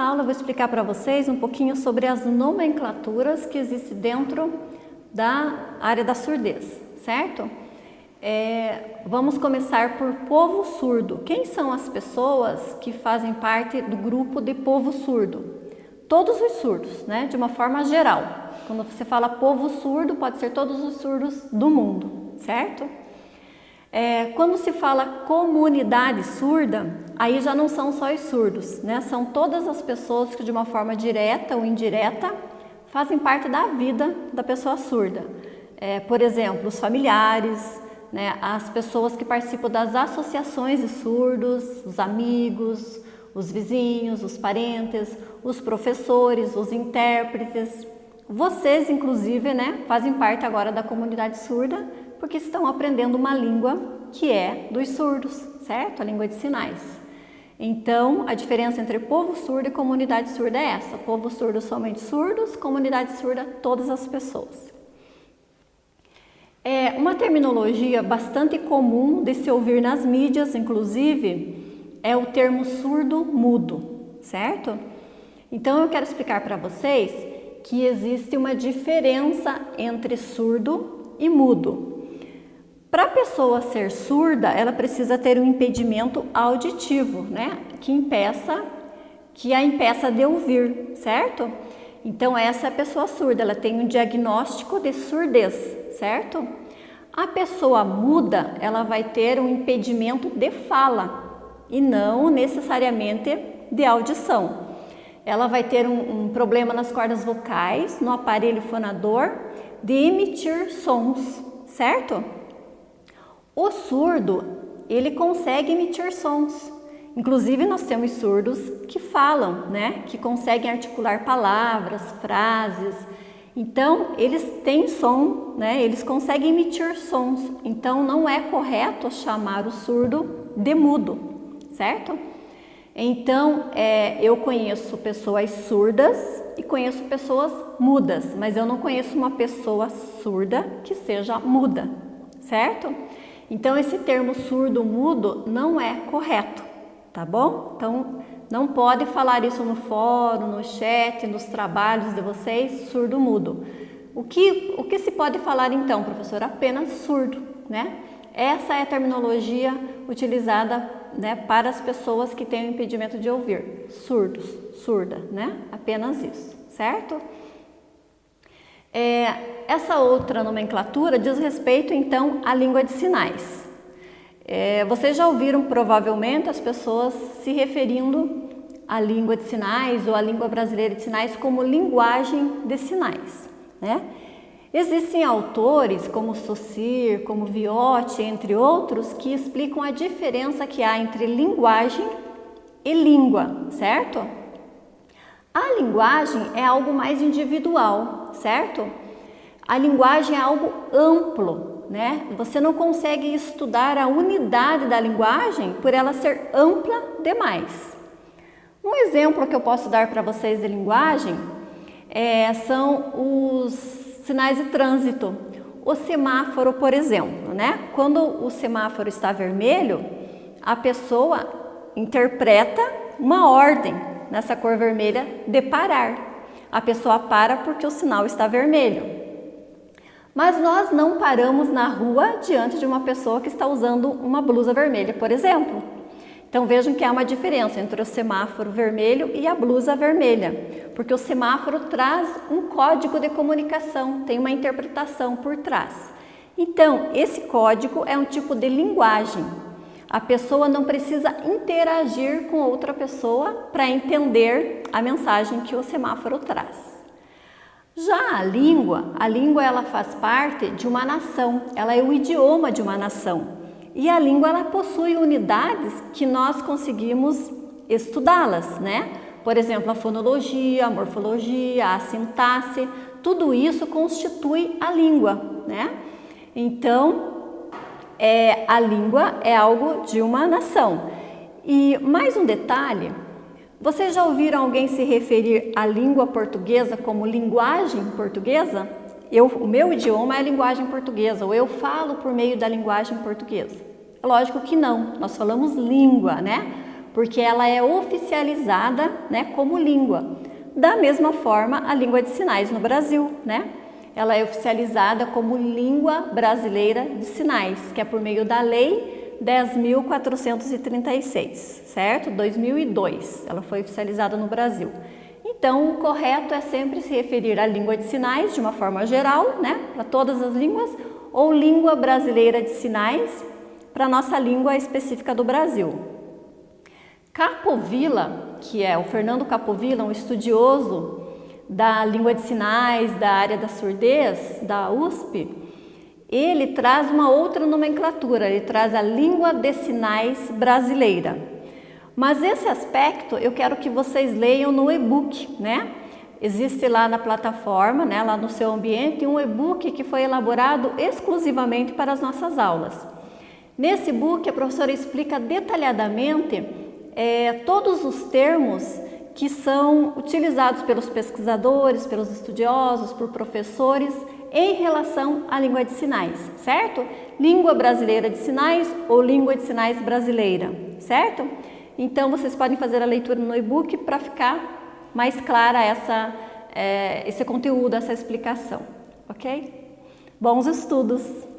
aula eu vou explicar para vocês um pouquinho sobre as nomenclaturas que existem dentro da área da surdez, certo? É, vamos começar por povo surdo. Quem são as pessoas que fazem parte do grupo de povo surdo? Todos os surdos, né? De uma forma geral. Quando você fala povo surdo, pode ser todos os surdos do mundo, certo? É, quando se fala comunidade surda, aí já não são só os surdos, né? São todas as pessoas que de uma forma direta ou indireta fazem parte da vida da pessoa surda. É, por exemplo, os familiares, né? as pessoas que participam das associações de surdos, os amigos, os vizinhos, os parentes, os professores, os intérpretes. Vocês, inclusive, né, fazem parte agora da comunidade surda, porque estão aprendendo uma língua que é dos surdos, certo? A língua de sinais. Então, a diferença entre povo surdo e comunidade surda é essa. Povo surdo somente surdos, comunidade surda todas as pessoas. É uma terminologia bastante comum de se ouvir nas mídias, inclusive, é o termo surdo-mudo, certo? Então, eu quero explicar para vocês que existe uma diferença entre surdo e mudo. Para a pessoa ser surda, ela precisa ter um impedimento auditivo, né? Que impeça, que a impeça de ouvir, certo? Então essa é a pessoa surda, ela tem um diagnóstico de surdez, certo? A pessoa muda, ela vai ter um impedimento de fala e não necessariamente de audição. Ela vai ter um, um problema nas cordas vocais, no aparelho fonador, de emitir sons, certo? O surdo, ele consegue emitir sons. Inclusive, nós temos surdos que falam, né? Que conseguem articular palavras, frases. Então, eles têm som, né? Eles conseguem emitir sons. Então, não é correto chamar o surdo de mudo, certo? Então, é, eu conheço pessoas surdas e conheço pessoas mudas, mas eu não conheço uma pessoa surda que seja muda, certo? Então, esse termo surdo-mudo não é correto, tá bom? Então, não pode falar isso no fórum, no chat, nos trabalhos de vocês, surdo-mudo. O que, o que se pode falar então, professor? Apenas surdo, né? Essa é a terminologia utilizada né, para as pessoas que têm o impedimento de ouvir, surdos, surda, né? Apenas isso, certo? É, essa outra nomenclatura diz respeito então à língua de sinais. É, vocês já ouviram provavelmente as pessoas se referindo à língua de sinais ou à língua brasileira de sinais como linguagem de sinais. Né? Existem autores como Saussure, como Viotti, entre outros, que explicam a diferença que há entre linguagem e língua, certo? A linguagem é algo mais individual, certo? A linguagem é algo amplo, né? Você não consegue estudar a unidade da linguagem por ela ser ampla demais. Um exemplo que eu posso dar para vocês de linguagem é, são os sinais de trânsito. O semáforo, por exemplo, né? Quando o semáforo está vermelho, a pessoa interpreta uma ordem, nessa cor vermelha de parar. A pessoa para porque o sinal está vermelho. Mas nós não paramos na rua diante de uma pessoa que está usando uma blusa vermelha, por exemplo. Então vejam que há uma diferença entre o semáforo vermelho e a blusa vermelha, porque o semáforo traz um código de comunicação, tem uma interpretação por trás. Então, esse código é um tipo de linguagem, a pessoa não precisa interagir com outra pessoa para entender a mensagem que o semáforo traz. Já a língua, a língua ela faz parte de uma nação, ela é o idioma de uma nação. E a língua ela possui unidades que nós conseguimos estudá-las, né? Por exemplo, a fonologia, a morfologia, a sintaxe, tudo isso constitui a língua, né? Então, é, a língua é algo de uma nação. E mais um detalhe, vocês já ouviram alguém se referir à língua portuguesa como linguagem portuguesa? Eu, o meu idioma é a linguagem portuguesa, ou eu falo por meio da linguagem portuguesa. Lógico que não, nós falamos língua, né? Porque ela é oficializada, né, como língua. Da mesma forma, a língua de sinais no Brasil, né? Ela é oficializada como língua brasileira de sinais, que é por meio da lei 10.436, certo? 2002, ela foi oficializada no Brasil. Então, o correto é sempre se referir à língua de sinais de uma forma geral, né, para todas as línguas, ou língua brasileira de sinais para nossa língua específica do Brasil. Capovilla, que é o Fernando Capovilla, um estudioso da língua de sinais, da área da surdez, da USP, ele traz uma outra nomenclatura, ele traz a língua de sinais brasileira. Mas esse aspecto eu quero que vocês leiam no e-book, né? Existe lá na plataforma, né, lá no seu ambiente, um e-book que foi elaborado exclusivamente para as nossas aulas. Nesse e-book, a professora explica detalhadamente é, todos os termos que são utilizados pelos pesquisadores, pelos estudiosos, por professores em relação à língua de sinais, certo? Língua brasileira de sinais ou língua de sinais brasileira, certo? Então vocês podem fazer a leitura no e-book para ficar mais clara essa, é, esse conteúdo, essa explicação, ok? Bons estudos!